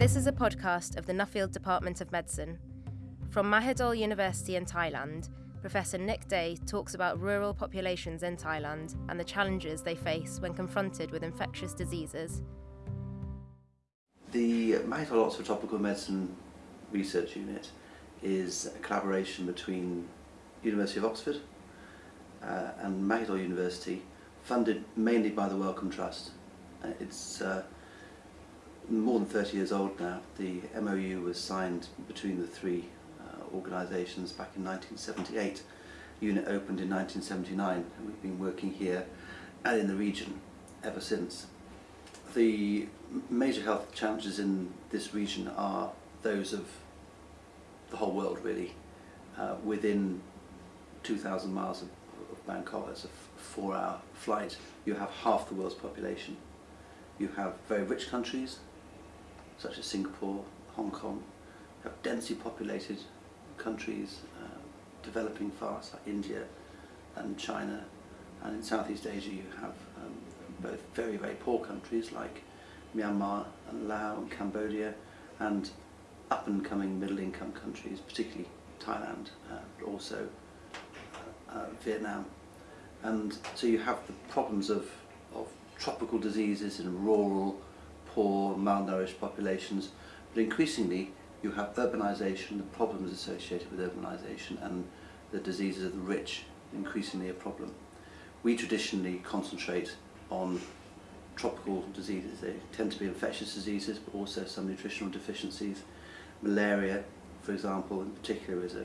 This is a podcast of the Nuffield Department of Medicine. From Mahidol University in Thailand, Professor Nick Day talks about rural populations in Thailand and the challenges they face when confronted with infectious diseases. The Mahidol Oxford Tropical Medicine Research Unit is a collaboration between University of Oxford uh, and Mahidol University, funded mainly by the Wellcome Trust. Uh, it's uh, more than 30 years old now. The MOU was signed between the three uh, organisations back in 1978. Unit opened in 1979 and we've been working here and in the region ever since. The major health challenges in this region are those of the whole world really. Uh, within 2,000 miles of, of Bangkok, it's a four hour flight, you have half the world's population. You have very rich countries such as Singapore, Hong Kong, have densely populated countries uh, developing fast like India and China. And in Southeast Asia you have um, both very very poor countries like Myanmar and Laos and Cambodia and up and coming middle income countries particularly Thailand uh, but also uh, uh, Vietnam. And so you have the problems of, of tropical diseases in rural poor, malnourished populations, but increasingly you have urbanisation, the problems associated with urbanisation and the diseases of the rich increasingly a problem. We traditionally concentrate on tropical diseases. They tend to be infectious diseases, but also some nutritional deficiencies. Malaria, for example, in particular, is a,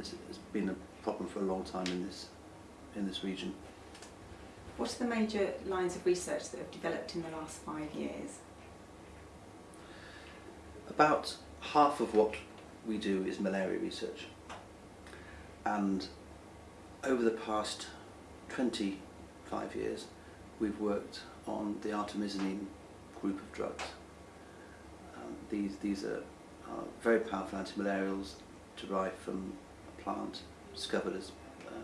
is, has been a problem for a long time in this, in this region. What are the major lines of research that have developed in the last five years? About half of what we do is malaria research. And over the past 25 years, we've worked on the artemisinin group of drugs. Um, these, these are, very powerful antimalarials derived from a plant discovered as, uh,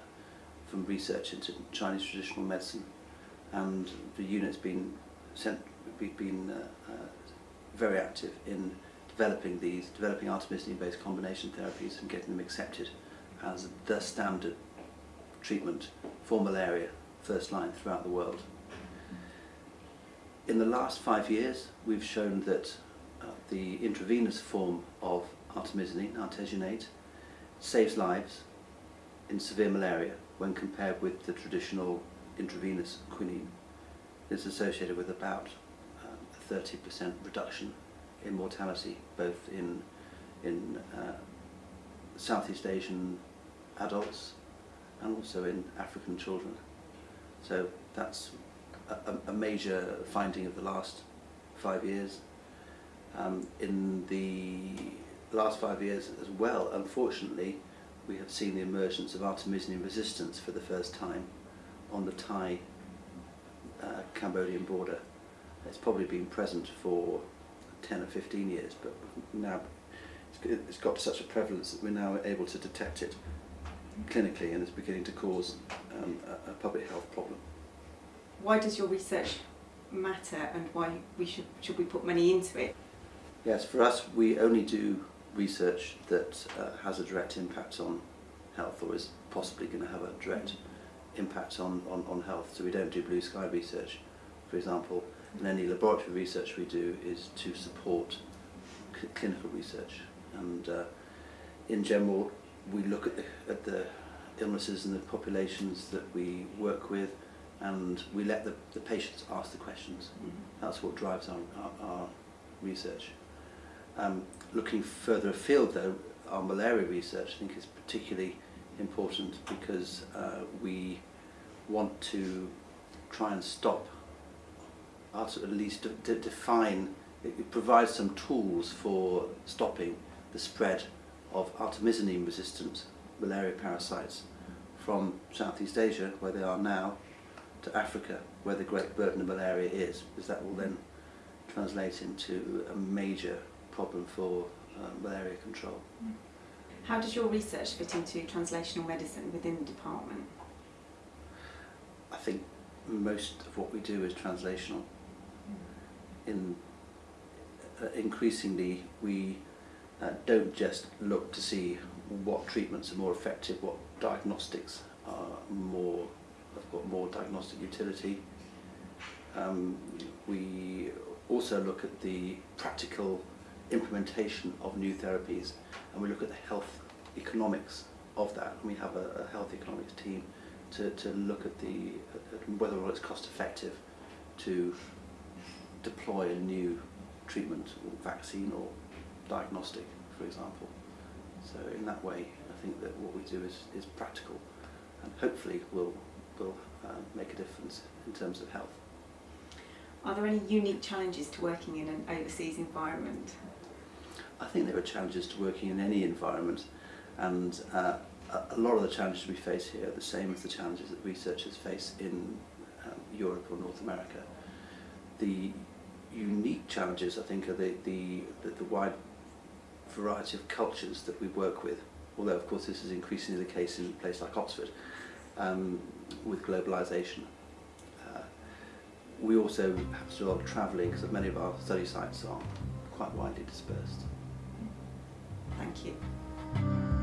from research into Chinese traditional medicine. And the unit's been, sent, been uh, uh, very active in developing these, developing artemisinin-based combination therapies and getting them accepted as the standard treatment for malaria, first line throughout the world. In the last five years, we've shown that uh, the intravenous form of artemisinin, artesunate, saves lives in severe malaria when compared with the traditional intravenous quinine. It's associated with about um, a 30% reduction in mortality, both in, in uh, Southeast Asian adults and also in African children. So that's a, a major finding of the last five years. Um, in the last five years as well, unfortunately, we have seen the emergence of artemisinin resistance for the first time on the Thai-Cambodian uh, border. It's probably been present for 10 or 15 years, but now it's got such a prevalence that we're now able to detect it clinically and it's beginning to cause um, a, a public health problem. Why does your research matter and why we should, should we put money into it? Yes, for us we only do research that uh, has a direct impact on health or is possibly going to have a direct impact on, on, on health. So we don't do blue sky research, for example, and any laboratory research we do is to support clinical research. And uh, in general, we look at the, at the illnesses and the populations that we work with and we let the, the patients ask the questions. Mm -hmm. That's what drives our, our, our research. Um, looking further afield though, our malaria research I think is particularly important because uh, we want to try and stop at least to, define, it provides some tools for stopping the spread of artemisinin resistant malaria parasites from Southeast Asia, where they are now, to Africa, where the great burden of malaria is, because that will then translate into a major problem for uh, malaria control. How does your research fit into translational medicine within the department? I think most of what we do is translational in uh, increasingly we uh, don't just look to see what treatments are more effective, what diagnostics are more have got more diagnostic utility. Um, we also look at the practical implementation of new therapies and we look at the health economics of that. And we have a, a health economics team to, to look at the at whether or not it's cost effective to deploy a new treatment or vaccine or diagnostic, for example. So in that way, I think that what we do is, is practical and hopefully will, will uh, make a difference in terms of health. Are there any unique challenges to working in an overseas environment? I think there are challenges to working in any environment and uh, a lot of the challenges we face here are the same as the challenges that researchers face in um, Europe or North America. The unique challenges, I think, are the, the, the, the wide variety of cultures that we work with, although of course this is increasingly the case in a place like Oxford um, with globalisation. Uh, we also have to do a lot of travelling because many of our study sites are quite widely dispersed. Thank you.